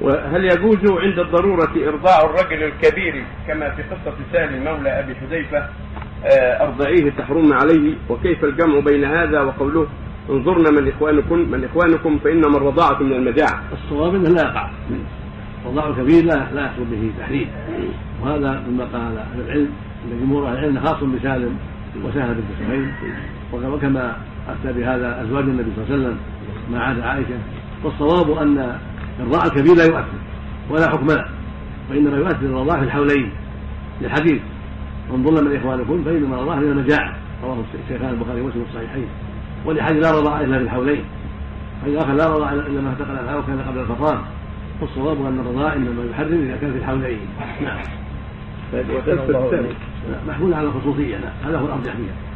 وهل يجوز عند الضرورة إرضاع الرجل الكبير كما في قصة سالم مولى أبي حذيفة آه، أرضعيه تحرم عليه؟ وكيف الجمع بين هذا وقوله انظرنا من إخوانكم من إخوانكم فإنما الرضاعة من المجاعة الصواب أنه لا يقع. رضاع الكبير لا لا يحصل به تحريم. وهذا مما قال أهل العلم أن جمهور أهل العلم خاص بسالم وسهل بنت سهيل وكما أتى بهذا أزواج النبي صلى الله عليه وسلم ما عاد عائشة. والصواب أن الرضاع الكبير لا يؤثر ولا حكم له وإنما يؤثر الرضاع في الحولين للحديث انظرنا من إخوانكم فإنما الرضاع من المجاعة رواه الشيخان البخاري ومسلم في الصحيحين. ولحديث لا رضاع إلا في الحولين فإذا أخذ لا رضاع إلا ما اعتقد الحول كان قبل الفطام والصواب أن الرضاع إنما يحرم إذا كان في الحولين. نعم. وتثبت محمول على الخصوصية. نعم. هذا هو الأرجح فيها.